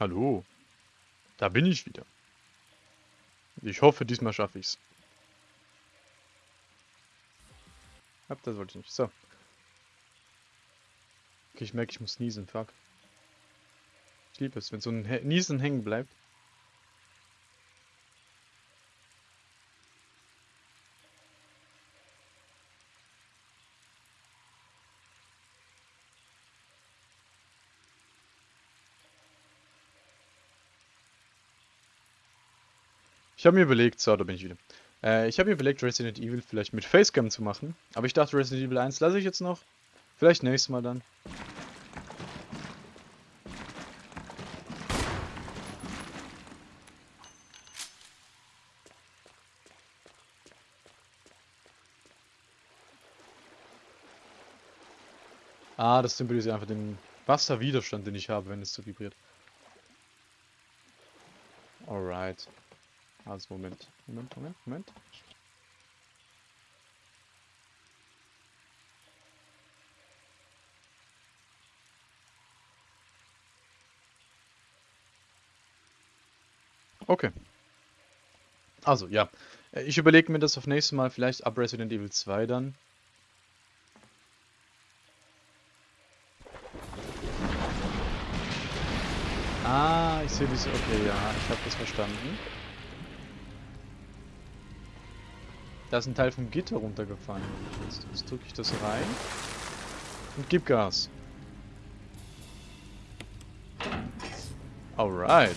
Hallo. Da bin ich wieder. Ich hoffe, diesmal schaffe ich's. Ab, das wollte ich nicht. So. Okay, ich merke, ich muss niesen. Fuck. Ich liebe es, wenn so ein Niesen hängen bleibt. Ich habe mir überlegt, so, da bin ich wieder. Äh, ich habe mir überlegt, Resident Evil vielleicht mit Facecam zu machen. Aber ich dachte, Resident Evil 1 lasse ich jetzt noch. Vielleicht nächstes Mal dann. Ah, das symbolisiert einfach den Wasserwiderstand, den ich habe, wenn es so vibriert. Alright. Also Moment, Moment, Moment, Moment. Okay. Also, ja. Äh, ich überlege mir das auf nächstes Mal, vielleicht ab Resident Evil 2 dann. Ah, ich sehe diese... Okay, ja, ich habe das verstanden. Da ist ein Teil vom Gitter runtergefallen. Jetzt, jetzt drücke ich das rein und gib Gas. Alright.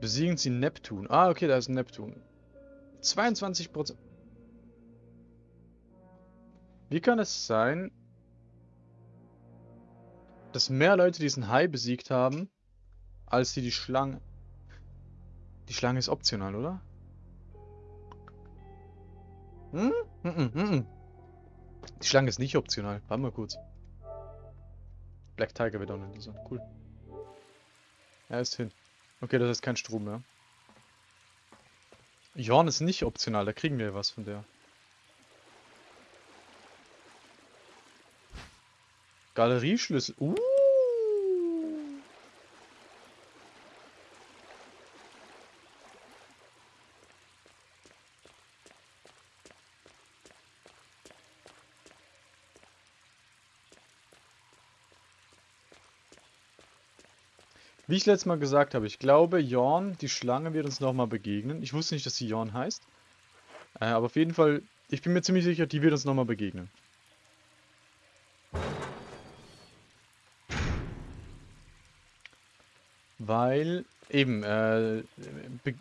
Besiegen Sie Neptun. Ah, okay, da ist Neptun. 22 Prozent. Wie kann es sein, dass mehr Leute diesen Hai besiegt haben, als die die Schlange... Die Schlange ist optional, oder? Hm? Mm -mm, mm die Schlange ist nicht optional. Warte mal kurz. Black Tiger wird auch nicht so. Cool. Er ist hin. Okay, das ist kein Strom mehr. Jorn ist nicht optional, da kriegen wir was von der. Galerieschlüssel. Uh. Wie ich letztes Mal gesagt habe, ich glaube, Jorn, die Schlange, wird uns nochmal begegnen. Ich wusste nicht, dass sie Jorn heißt. Äh, aber auf jeden Fall, ich bin mir ziemlich sicher, die wird uns nochmal begegnen. Weil, eben, äh,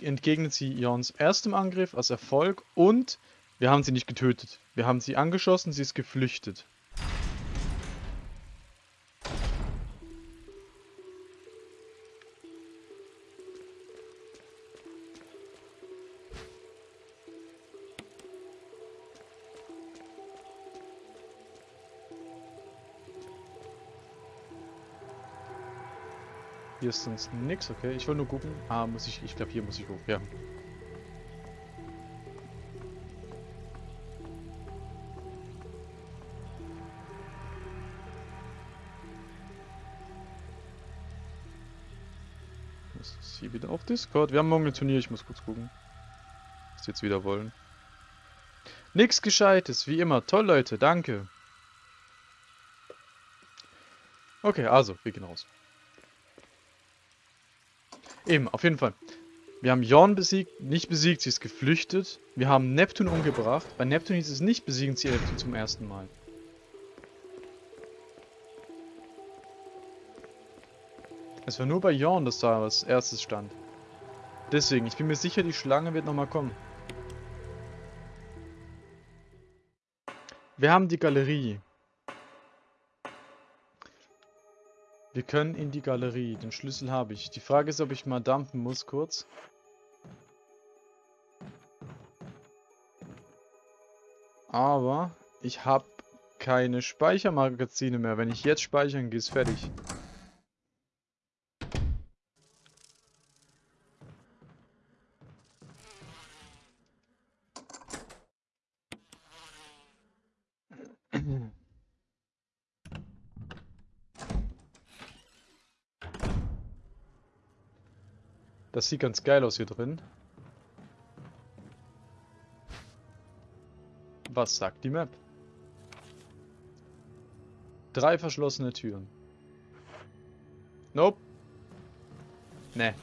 entgegnet sie Jorns erstem Angriff als Erfolg und wir haben sie nicht getötet. Wir haben sie angeschossen, sie ist geflüchtet. Hier ist sonst nichts, okay. Ich will nur gucken. Ah, muss ich. Ich glaube, hier muss ich hoch. Ja. Das ist hier wieder auf Discord. Wir haben morgen ein Turnier, ich muss kurz gucken. Was jetzt wieder wollen. Nix Gescheites, wie immer. Toll, Leute, danke. Okay, also, wir gehen raus. Eben, auf jeden Fall. Wir haben Jorn besiegt, nicht besiegt, sie ist geflüchtet. Wir haben Neptun umgebracht. Bei Neptun hieß es nicht, besiegen sie Neptun zum ersten Mal. Es war nur bei Jorn, dass da als erstes stand. Deswegen, ich bin mir sicher, die Schlange wird nochmal kommen. Wir haben die Galerie. Wir können in die Galerie. Den Schlüssel habe ich. Die Frage ist, ob ich mal dampfen muss, kurz. Aber ich habe keine Speichermagazine mehr. Wenn ich jetzt speichern gehe, ist fertig. Das sieht ganz geil aus hier drin. Was sagt die Map? Drei verschlossene Türen. Nope. Ne.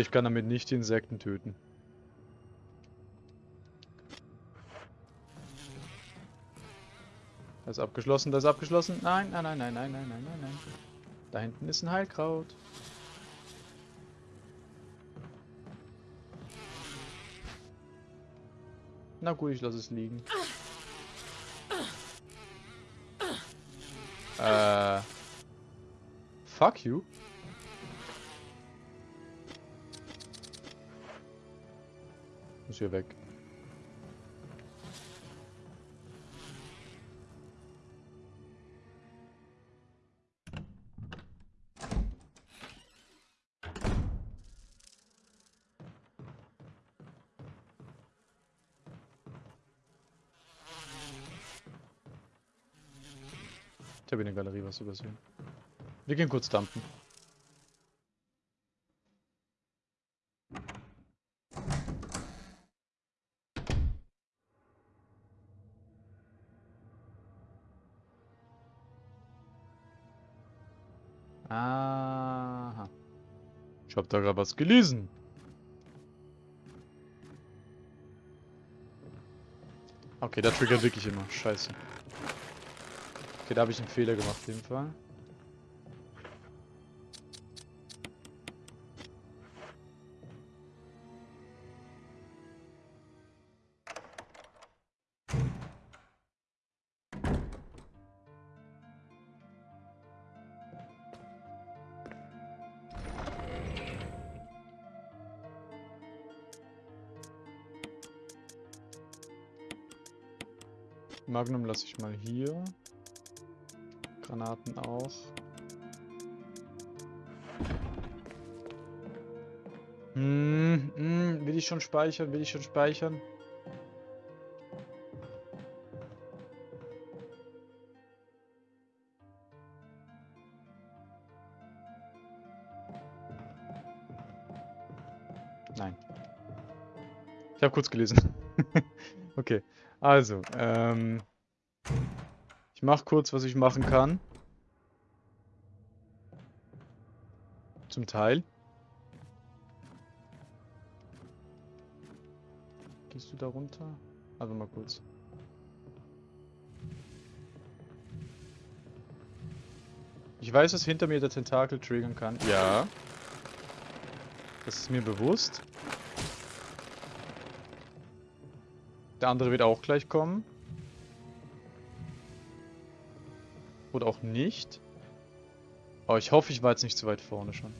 Okay, ich kann damit nicht die Insekten töten. Das ist abgeschlossen, das ist abgeschlossen. Nein, nein, nein, nein, nein, nein, nein, nein, nein. Da hinten ist ein Heilkraut. Na gut, ich lasse es liegen. Äh. Fuck you. Hier weg. Ich habe in der Galerie was übersehen. Wir gehen kurz dumpen. Habe da gerade was gelesen. Okay, der triggert wirklich immer. Scheiße. Okay, da habe ich einen Fehler gemacht, auf jeden Fall. Magnum lasse ich mal hier. Granaten auch. Hm, hm, will ich schon speichern? Will ich schon speichern? Nein. Ich habe kurz gelesen. okay, also, ähm... Ich mach kurz, was ich machen kann. Zum Teil. Gehst du da runter? Also mal kurz. Ich weiß, dass hinter mir der Tentakel triggern kann. Ja. Das ist mir bewusst. Der andere wird auch gleich kommen. Oder auch nicht. Aber ich hoffe, ich war jetzt nicht zu weit vorne schon.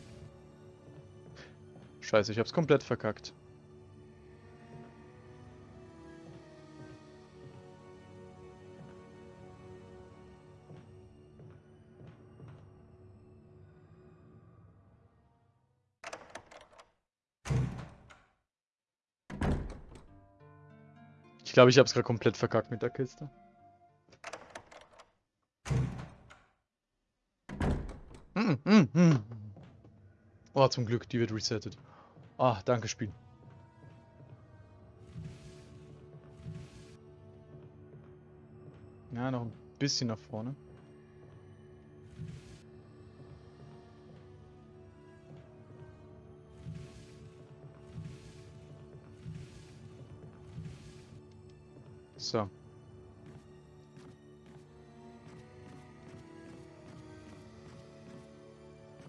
Scheiße, ich hab's komplett verkackt. Ich glaube, ich habe es gerade komplett verkackt mit der Kiste. Oh, zum Glück, die wird resettet. Ah, danke, Spiel. Ja, noch ein bisschen nach vorne. So.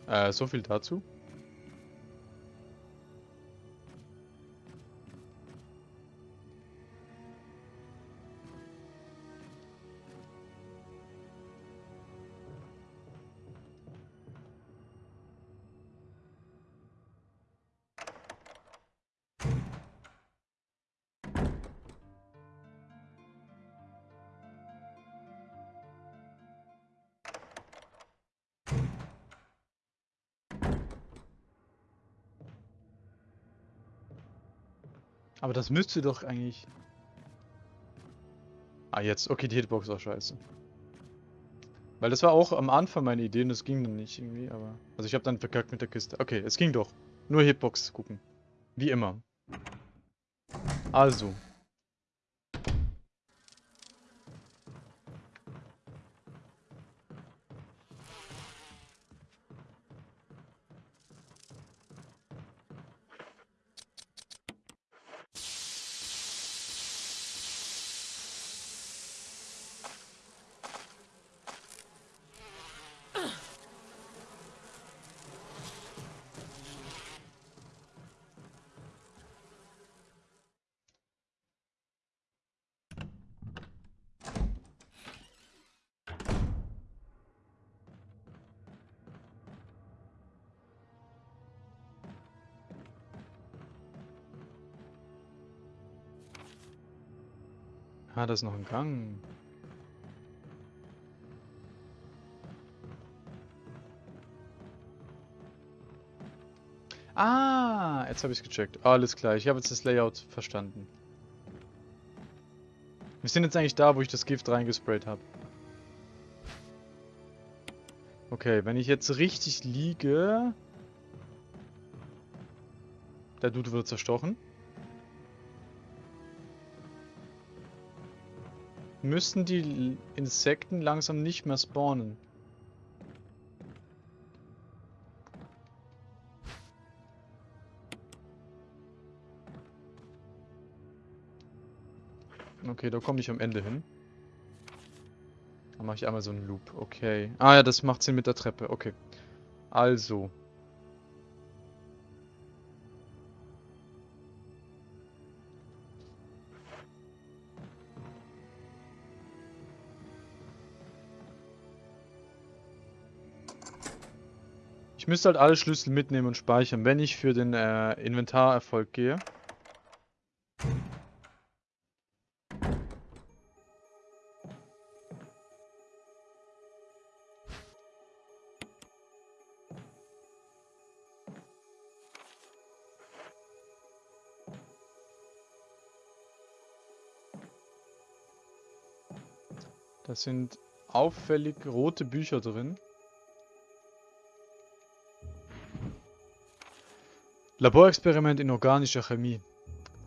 Äh, so viel dazu. Aber das müsste doch eigentlich... Ah, jetzt. Okay, die Hitbox war scheiße. Weil das war auch am Anfang meine Idee und das ging dann nicht irgendwie, aber... Also ich habe dann verkackt mit der Kiste. Okay, es ging doch. Nur Hitbox gucken. Wie immer. Also. Ah, da ist noch ein Gang. Ah, jetzt habe ich es gecheckt. Alles klar, ich habe jetzt das Layout verstanden. Wir sind jetzt eigentlich da, wo ich das Gift reingesprayt habe. Okay, wenn ich jetzt richtig liege... Der Dude wird zerstochen. Müssten die Insekten langsam nicht mehr spawnen. Okay, da komme ich am Ende hin. Dann mache ich einmal so einen Loop. Okay. Ah ja, das macht Sinn mit der Treppe. Okay. Also. Müsste halt alle Schlüssel mitnehmen und speichern, wenn ich für den äh, Inventarerfolg gehe. Da sind auffällig rote Bücher drin. Laborexperiment in organischer Chemie.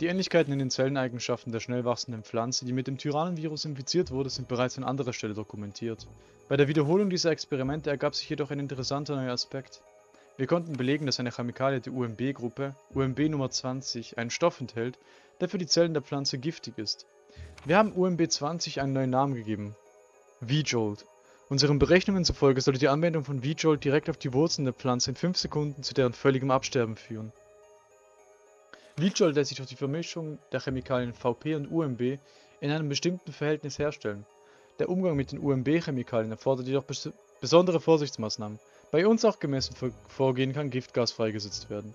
Die Ähnlichkeiten in den Zelleneigenschaften der schnell wachsenden Pflanze, die mit dem Tyrannenvirus infiziert wurde, sind bereits an anderer Stelle dokumentiert. Bei der Wiederholung dieser Experimente ergab sich jedoch ein interessanter neuer Aspekt. Wir konnten belegen, dass eine Chemikalie der UMB-Gruppe, UMB Nummer 20, einen Stoff enthält, der für die Zellen der Pflanze giftig ist. Wir haben UMB 20 einen neuen Namen gegeben. V-Jolt. Unseren Berechnungen zufolge sollte die Anwendung von V-Jolt direkt auf die Wurzeln der Pflanze in 5 Sekunden zu deren völligem Absterben führen. Leachol lässt sich durch die Vermischung der Chemikalien Vp und UMB in einem bestimmten Verhältnis herstellen. Der Umgang mit den UMB-Chemikalien erfordert jedoch bes besondere Vorsichtsmaßnahmen. Bei uns auch gemessen Vorgehen kann Giftgas freigesetzt werden.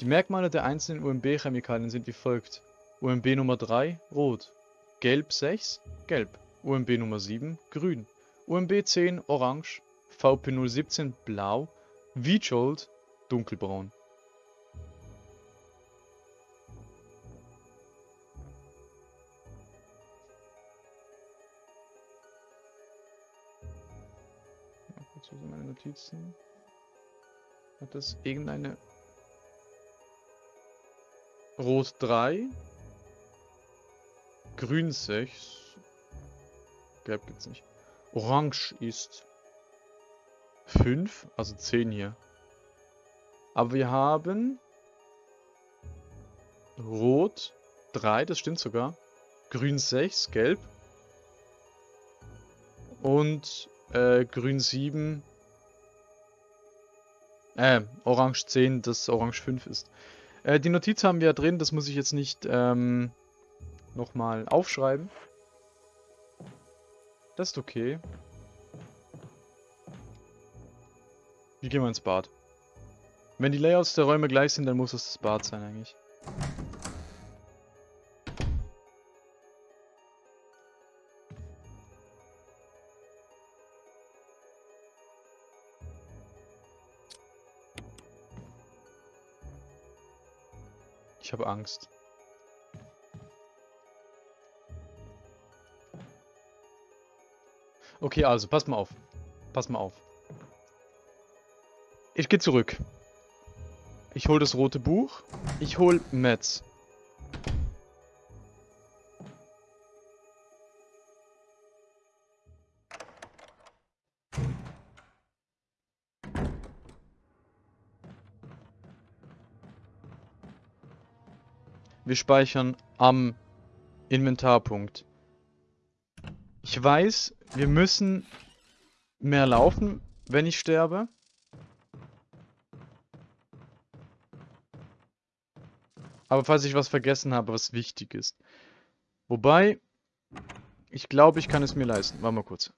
Die Merkmale der einzelnen UMB-Chemikalien sind wie folgt. UMB Nummer 3 rot, Gelb 6 gelb, UMB Nummer 7 grün, UMB 10 orange, VP017 blau, V-Jolt dunkelbraun. Notizen? Hat das irgendeine... Rot 3. Grün 6. Gelb gibt's nicht. Orange ist 5, also 10 hier. Aber wir haben Rot 3, das stimmt sogar. Grün 6, Gelb. Und äh, grün 7. Äh, orange 10, das orange 5 ist. Äh, die Notiz haben wir ja drin, das muss ich jetzt nicht ähm, nochmal aufschreiben. Das ist okay. Wir gehen mal ins Bad. Wenn die Layouts der Räume gleich sind, dann muss es das Bad sein eigentlich. habe Angst. Okay, also, pass mal auf. Pass mal auf. Ich gehe zurück. Ich hol das rote Buch. Ich hol Metz. Wir speichern am Inventarpunkt. Ich weiß, wir müssen mehr laufen, wenn ich sterbe. Aber falls ich was vergessen habe, was wichtig ist. Wobei, ich glaube, ich kann es mir leisten. Warte mal kurz.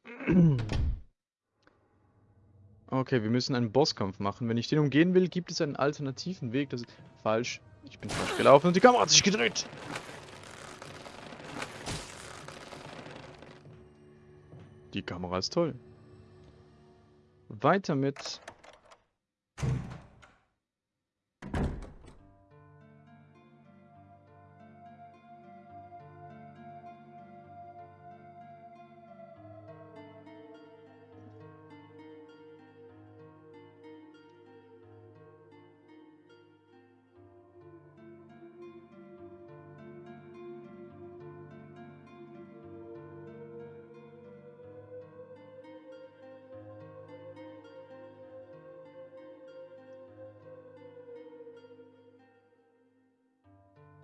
Okay, wir müssen einen Bosskampf machen. Wenn ich den umgehen will, gibt es einen alternativen Weg. Das ist falsch. Ich bin falsch gelaufen und die Kamera hat sich gedreht. Die Kamera ist toll. Weiter mit...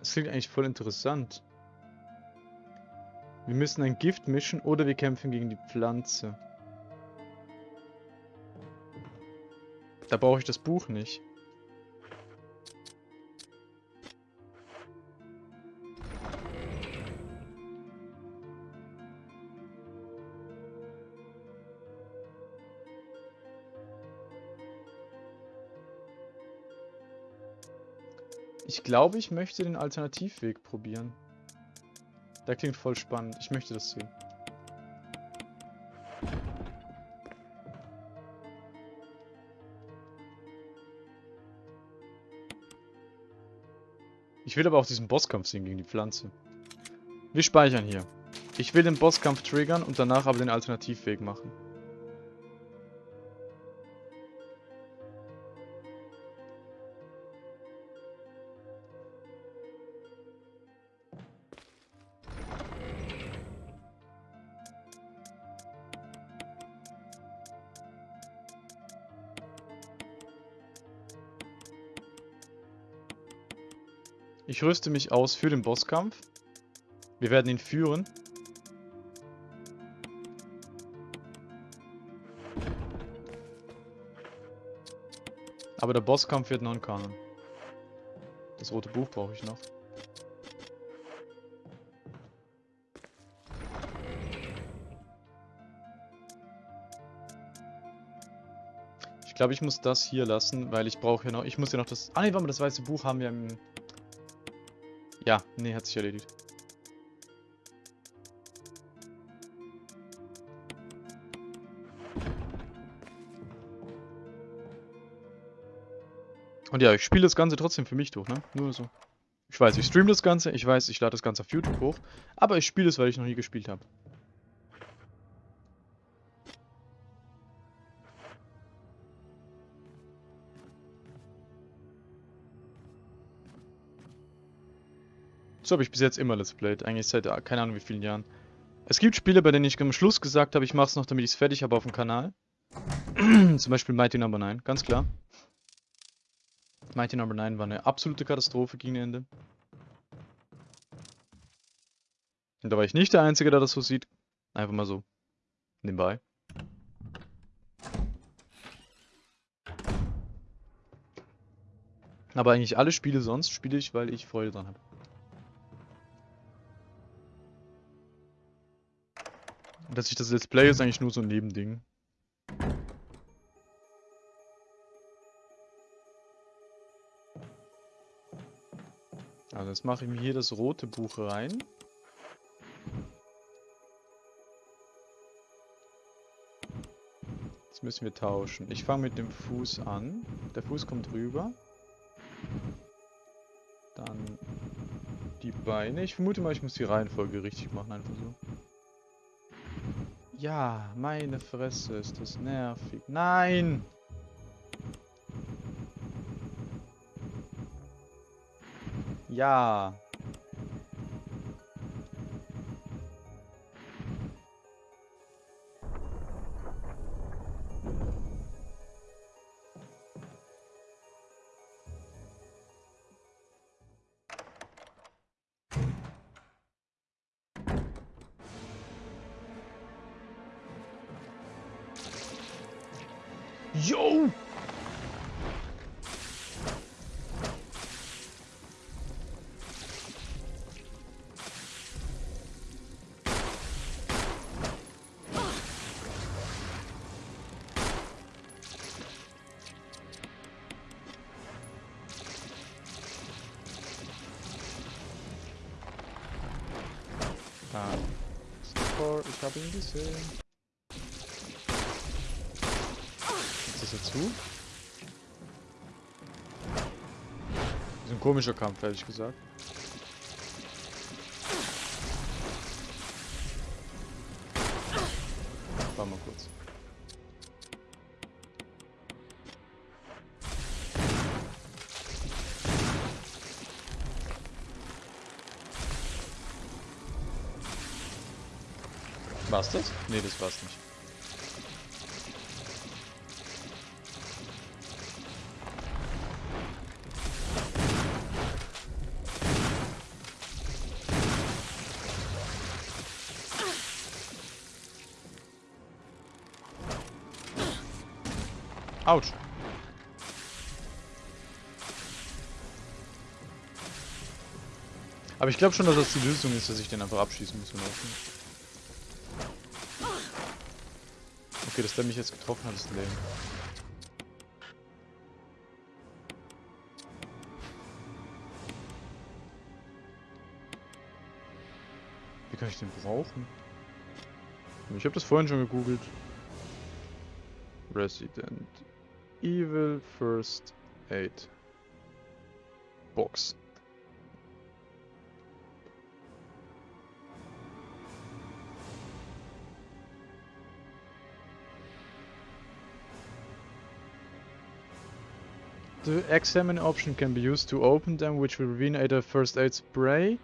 Das klingt eigentlich voll interessant. Wir müssen ein Gift mischen oder wir kämpfen gegen die Pflanze. Da brauche ich das Buch nicht. Ich glaube, ich möchte den Alternativweg probieren. Der klingt voll spannend. Ich möchte das sehen. Ich will aber auch diesen Bosskampf sehen gegen die Pflanze. Wir speichern hier. Ich will den Bosskampf triggern und danach aber den Alternativweg machen. Ich rüste mich aus für den Bosskampf. Wir werden ihn führen. Aber der Bosskampf wird non-kanon. Das rote Buch brauche ich noch. Ich glaube, ich muss das hier lassen, weil ich brauche ja noch... Ich muss ja noch das... Ah, ne, warte mal, das weiße Buch haben wir im... Ja, nee, hat sich erledigt. Und ja, ich spiele das Ganze trotzdem für mich durch, ne? Nur so. Ich weiß, ich streame das Ganze, ich weiß, ich lade das Ganze auf YouTube hoch, aber ich spiele es, weil ich noch nie gespielt habe. So habe ich bis jetzt immer Let's Played, eigentlich seit äh, keine Ahnung wie vielen Jahren. Es gibt Spiele, bei denen ich am Schluss gesagt habe, ich mache es noch, damit ich es fertig habe auf dem Kanal. Zum Beispiel Mighty Number no. 9, ganz klar. Mighty Number no. 9 war eine absolute Katastrophe gegen Ende. Und da war ich nicht der Einzige, der das so sieht. Einfach mal so. Nebenbei. Aber eigentlich alle Spiele sonst spiele ich, weil ich Freude dran habe. Dass ich das Let's Play ist eigentlich nur so ein Nebending. Also jetzt mache ich mir hier das rote Buch rein. Jetzt müssen wir tauschen. Ich fange mit dem Fuß an. Der Fuß kommt rüber. Dann die Beine. Ich vermute mal, ich muss die Reihenfolge richtig machen, einfach so. Ja, meine Fresse, ist das nervig. Nein! Ja. Yo! Ah, Score, ich habe ihn gesehen. Ist das jetzt zu? Das ist ein komischer Kampf, ehrlich gesagt. Warte mal kurz. War's das? Nee, das war's nicht. Autsch. Aber ich glaube schon, dass das die Lösung ist, dass ich den einfach abschießen muss. Okay, dass der mich jetzt getroffen hat, ist lame. Wie kann ich den brauchen? Ich habe das vorhin schon gegoogelt. Resident Evil First Aid Box. The examine option can be used to open them, which will reveal either first aid spray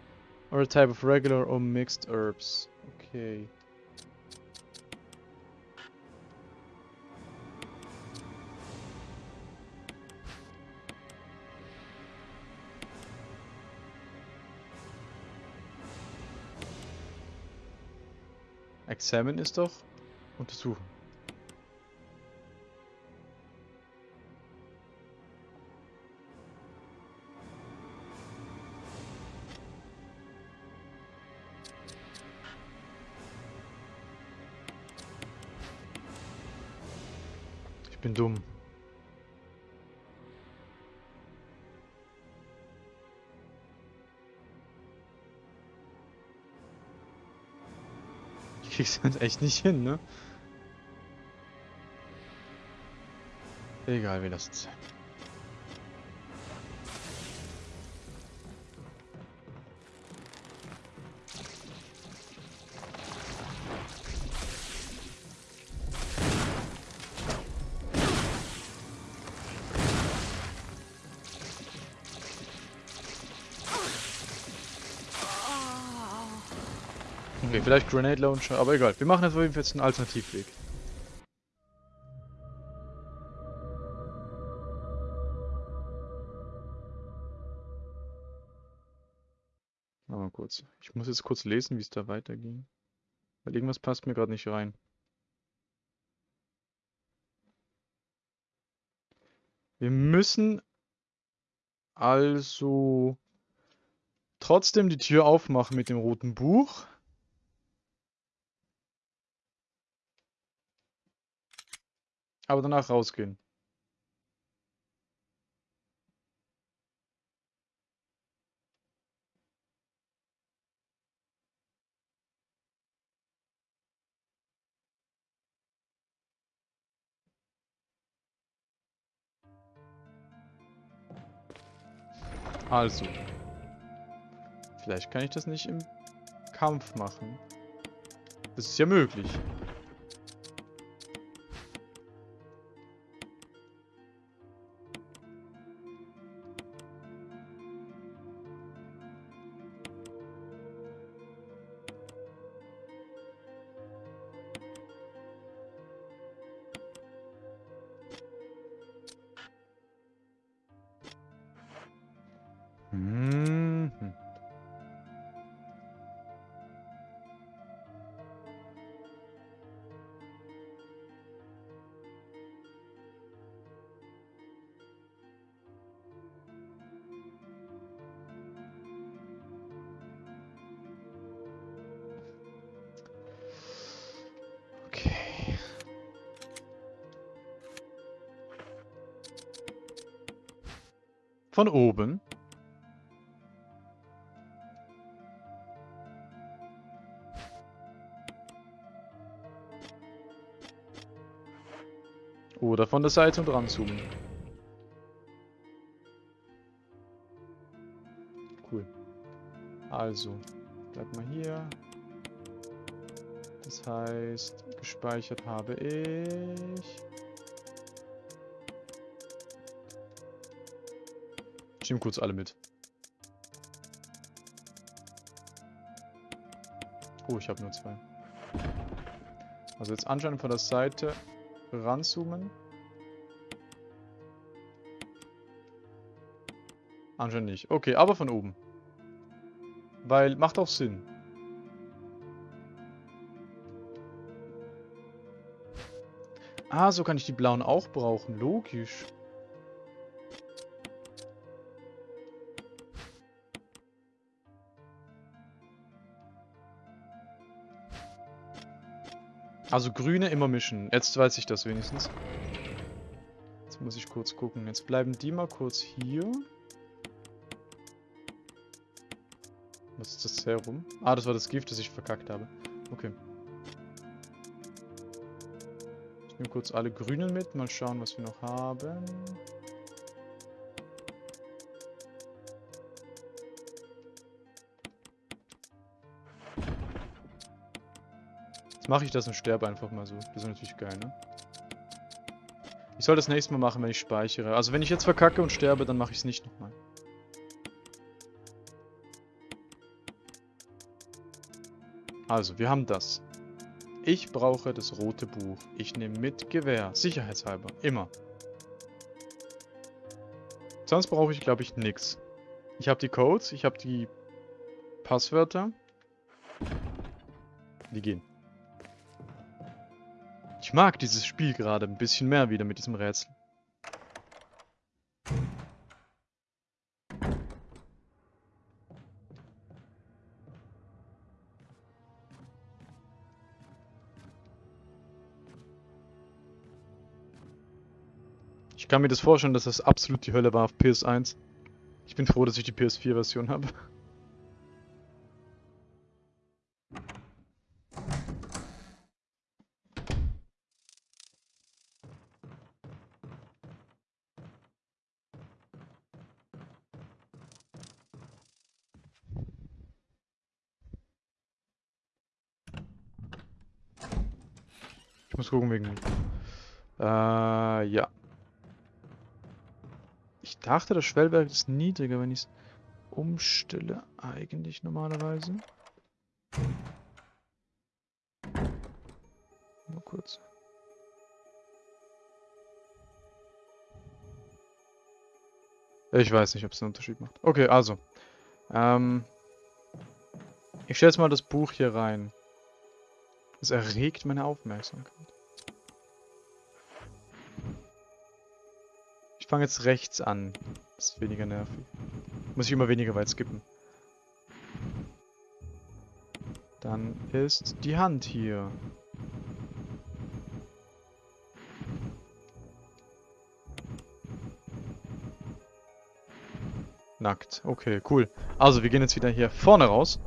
or a type of regular or mixed herbs. Okay. Examine ist doch untersuchen. Ich bin dumm. Ich krieg's halt echt nicht hin, ne? Egal, wir lassen's. Okay, vielleicht Grenade Launcher, aber egal. Wir machen jetzt auf jeden Fall jetzt einen Alternativweg. mal kurz. Ich muss jetzt kurz lesen, wie es da weiterging. Weil irgendwas passt mir gerade nicht rein. Wir müssen also trotzdem die Tür aufmachen mit dem roten Buch. Aber danach rausgehen. Also. Vielleicht kann ich das nicht im Kampf machen. Das ist ja möglich. Von oben. Oder von der Seite und ranzoomen. Cool. Also, bleibt mal hier. Das heißt, gespeichert habe ich... Ich nehme kurz alle mit. Oh, ich habe nur zwei. Also jetzt anscheinend von der Seite ranzoomen. Anscheinend nicht. Okay, aber von oben. Weil, macht auch Sinn. Ah, so kann ich die blauen auch brauchen. Logisch. Also grüne immer mischen. Jetzt weiß ich das wenigstens. Jetzt muss ich kurz gucken. Jetzt bleiben die mal kurz hier. Was ist das Serum? Ah, das war das Gift, das ich verkackt habe. Okay. Ich nehme kurz alle Grünen mit. Mal schauen, was wir noch haben. Mache ich das und sterbe einfach mal so. Das ist natürlich geil, ne? Ich soll das nächste Mal machen, wenn ich speichere. Also wenn ich jetzt verkacke und sterbe, dann mache ich es nicht nochmal. Also, wir haben das. Ich brauche das rote Buch. Ich nehme mit Gewehr. Sicherheitshalber. Immer. Sonst brauche ich, glaube ich, nichts. Ich habe die Codes, ich habe die Passwörter. Die gehen. Ich mag dieses Spiel gerade ein bisschen mehr wieder mit diesem Rätsel. Ich kann mir das vorstellen, dass das absolut die Hölle war auf PS1. Ich bin froh, dass ich die PS4-Version habe. Muss gucken wegen... Äh, ja. Ich dachte, das Schwellwerk ist niedriger, wenn ich es umstelle. Eigentlich normalerweise. Nur kurz. Ich weiß nicht, ob es einen Unterschied macht. Okay, also. Ähm, ich stelle jetzt mal das Buch hier rein. Es erregt meine Aufmerksamkeit. Ich fange jetzt rechts an. Das ist weniger nervig. Muss ich immer weniger weit skippen. Dann ist die Hand hier. Nackt. Okay, cool. Also, wir gehen jetzt wieder hier vorne raus.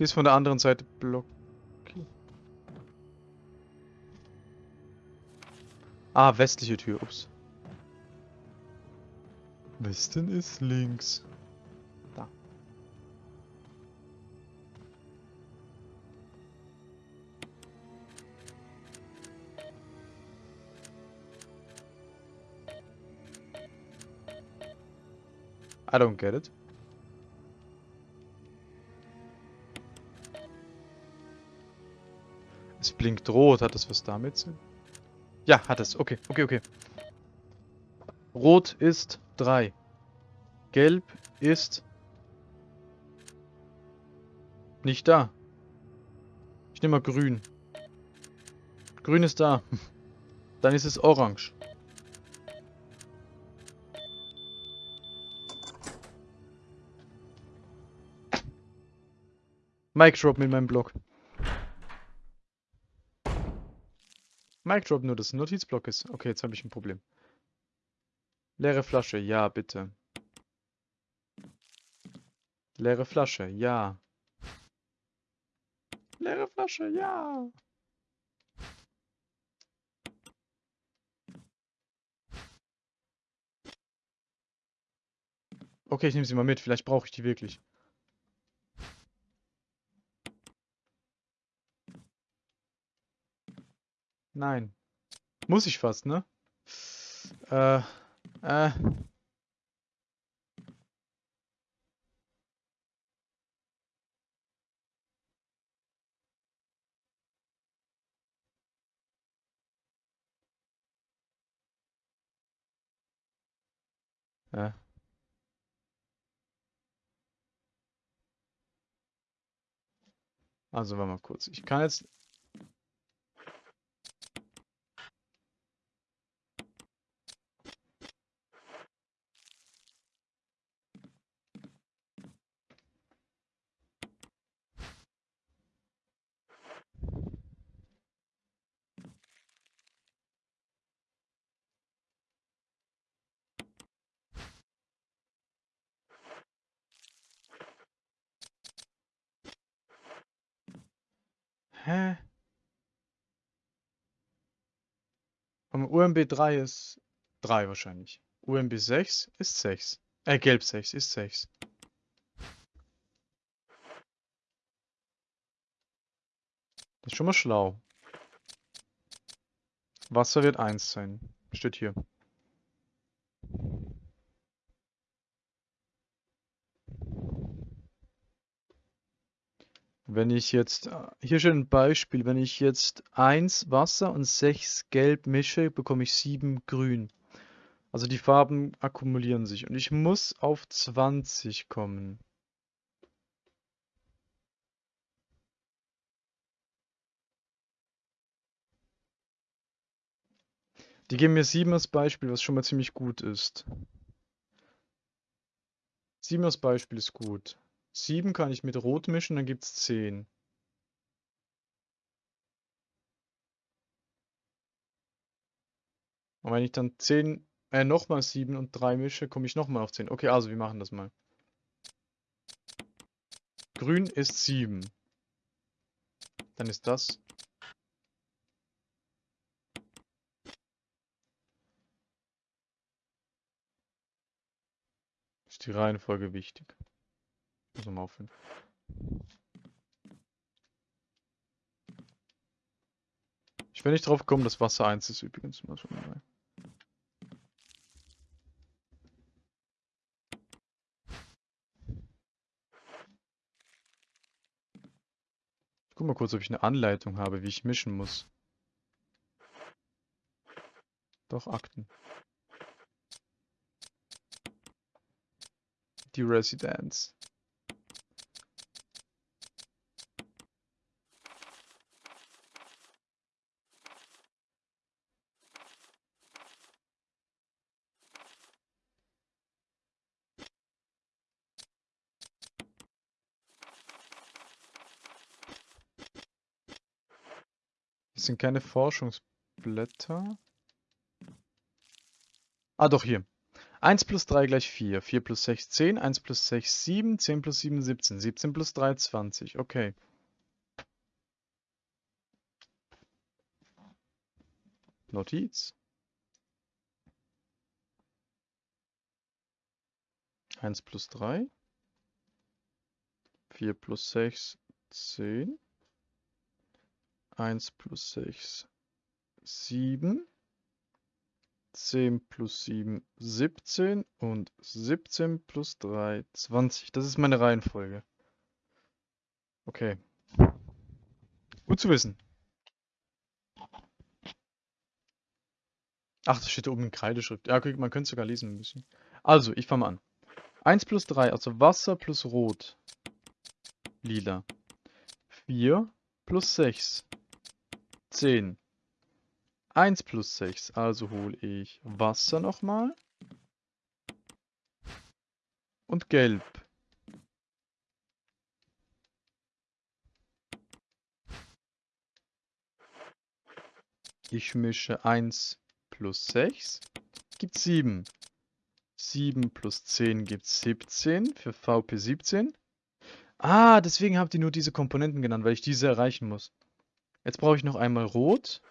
Sie ist von der anderen Seite blockiert. Ah, westliche Tür. Ups. Westen ist links. Da. I don't get it. Blinkt rot. Hat das was damit zu Ja, hat es. Okay, okay, okay. Rot ist 3. Gelb ist nicht da. Ich nehme mal grün. Grün ist da. Dann ist es orange. Mic Drop mit meinem Block. Mic Drop nur, dass ein Notizblock ist. Okay, jetzt habe ich ein Problem. Leere Flasche, ja, bitte. Leere Flasche, ja. Leere Flasche, ja. Okay, ich nehme sie mal mit. Vielleicht brauche ich die wirklich. Nein. Muss ich fast, ne? Äh, äh. Äh. Also, warte mal kurz. Ich kann jetzt Hä? Und UMB 3 ist 3 wahrscheinlich. UMB 6 ist 6. Äh, Gelb 6 ist 6. Das ist schon mal schlau. Wasser wird 1 sein. Steht hier. Wenn ich jetzt, äh, hier steht ein Beispiel, wenn ich jetzt 1 Wasser und 6 Gelb mische, bekomme ich 7 Grün. Also die Farben akkumulieren sich und ich muss auf 20 kommen. Die geben mir 7 als Beispiel, was schon mal ziemlich gut ist. 7 als Beispiel ist gut. 7 kann ich mit Rot mischen, dann gibt es 10. Und wenn ich dann 10, äh, nochmal 7 und 3 mische, komme ich nochmal auf 10. Okay, also wir machen das mal. Grün ist 7. Dann ist das. Ist die Reihenfolge wichtig. Muss mal aufhören. Ich will nicht drauf kommen, dass Wasser 1 ist übrigens. Mal schon mal. Ich guck mal kurz, ob ich eine Anleitung habe, wie ich mischen muss. Doch, Akten. Die Residenz. Sind keine Forschungsblätter. Ah, doch, hier. 1 plus 3 gleich 4. 4 plus 6, 10. 1 plus 6, 7. 10 plus 7, 17. 17 plus 3, 20. Okay. Notiz. 1 plus 3. 4 plus 6, 10. 1 plus 6, 7. 10 plus 7, 17 und 17 plus 3, 20. Das ist meine Reihenfolge. Okay. Gut zu wissen. Ach, das steht da oben in Kreideschrift. Ja, okay, man könnte sogar lesen ein bisschen. Also, ich fange mal an. 1 plus 3, also Wasser plus Rot. Lila. 4 plus 6. 10. 1 plus 6. Also hole ich Wasser nochmal. Und Gelb. Ich mische 1 plus 6. Gibt 7. 7 plus 10 gibt 17 für VP 17. Ah, deswegen habt ihr nur diese Komponenten genannt, weil ich diese erreichen muss. Jetzt brauche ich noch einmal Rot.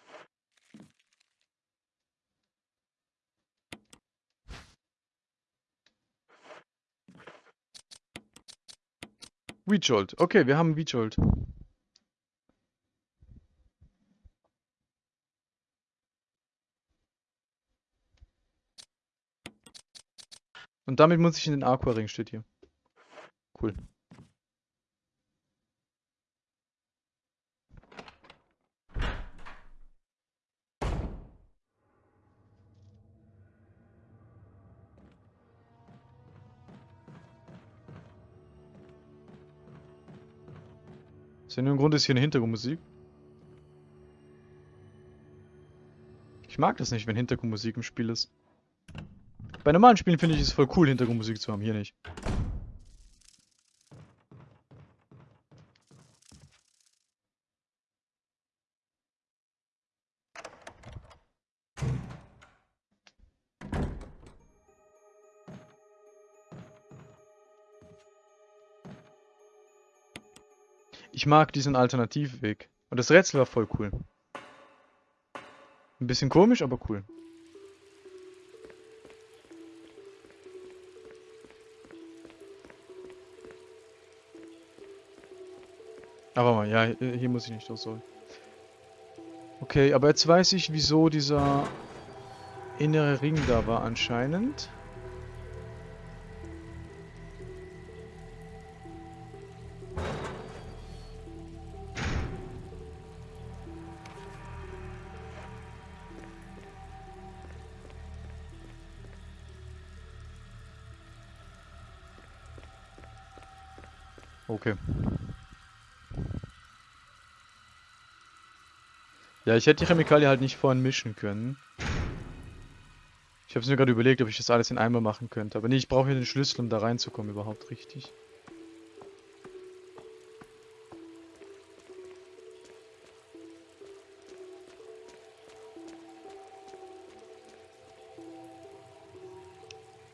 Weedjolt. Okay, wir haben Weedjolt. Und damit muss ich in den Aquaring, steht hier. Cool. Aus irgendeinem Grund ist hier eine Hintergrundmusik. Ich mag das nicht, wenn Hintergrundmusik im Spiel ist. Bei normalen Spielen finde ich es voll cool, Hintergrundmusik zu haben, hier nicht. Mag diesen Alternativweg. Und das Rätsel war voll cool. Ein bisschen komisch, aber cool. Aber mal, ja, hier muss ich nicht soll. Okay, aber jetzt weiß ich, wieso dieser innere Ring da war anscheinend. Okay. Ja, ich hätte die Chemikalie halt nicht vorhin mischen können. Ich habe es mir gerade überlegt, ob ich das alles in einmal machen könnte. Aber nee, ich brauche hier den Schlüssel, um da reinzukommen überhaupt richtig.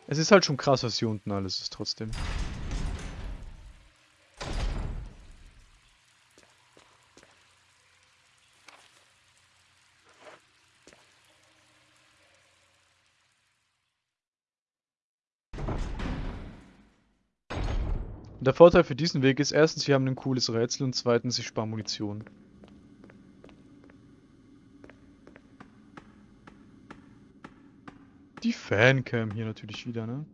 Es ist halt schon krass, was hier unten alles ist trotzdem. Der Vorteil für diesen Weg ist erstens, wir haben ein cooles Rätsel und zweitens, ich spare Munition. Die Fancam hier natürlich wieder, ne?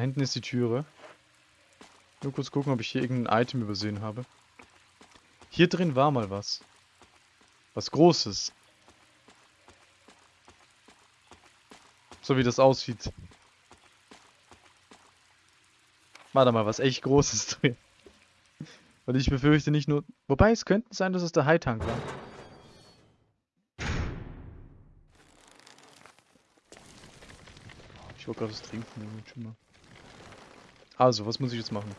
Hinten ist die Türe. Nur kurz gucken, ob ich hier irgendein Item übersehen habe. Hier drin war mal was. Was Großes. So wie das aussieht. War da mal was echt Großes drin. Und ich befürchte nicht nur... Wobei, es könnte sein, dass es der High-Tank war. Ich wollte gerade was trinken. Schon mal. Also, was muss ich jetzt machen?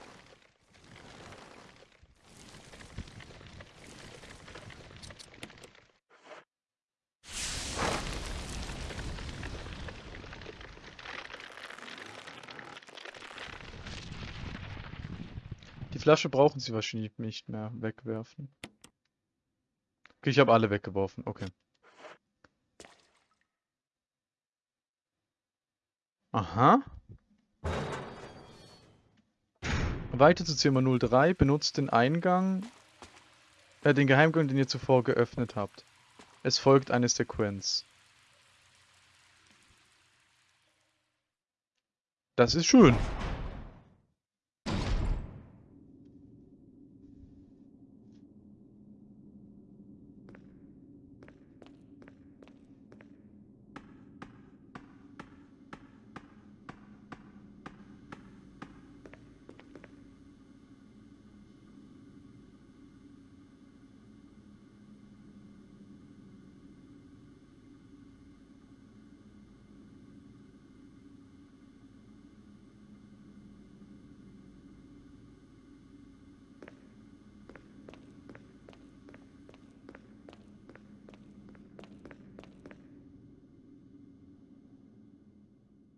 Die Flasche brauchen sie wahrscheinlich nicht mehr wegwerfen. Okay, ich habe alle weggeworfen. Okay. Aha. Weiter zu Zimmer 03. Benutzt den Eingang, äh, den Geheimgang, den ihr zuvor geöffnet habt. Es folgt eine Sequenz. Das ist schön.